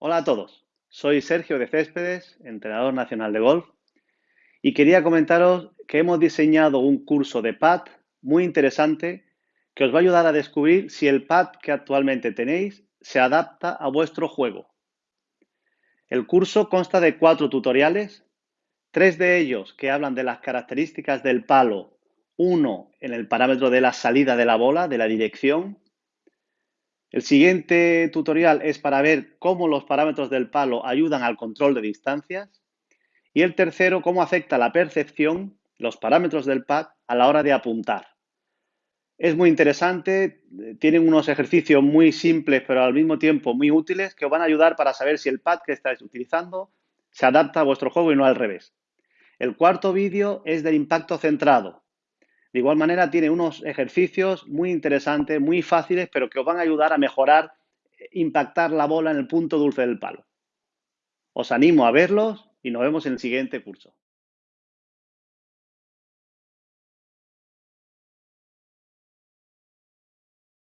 Hola a todos, soy Sergio de Céspedes, entrenador nacional de golf, y quería comentaros que hemos diseñado un curso de pad muy interesante que os va a ayudar a descubrir si el pad que actualmente tenéis se adapta a vuestro juego. El curso consta de cuatro tutoriales, tres de ellos que hablan de las características del palo, uno en el parámetro de la salida de la bola, de la dirección, el siguiente tutorial es para ver cómo los parámetros del palo ayudan al control de distancias. Y el tercero, cómo afecta la percepción, los parámetros del pad, a la hora de apuntar. Es muy interesante, tienen unos ejercicios muy simples pero al mismo tiempo muy útiles que os van a ayudar para saber si el pad que estáis utilizando se adapta a vuestro juego y no al revés. El cuarto vídeo es del impacto centrado. De igual manera, tiene unos ejercicios muy interesantes, muy fáciles, pero que os van a ayudar a mejorar, eh, impactar la bola en el punto dulce del palo. Os animo a verlos y nos vemos en el siguiente curso.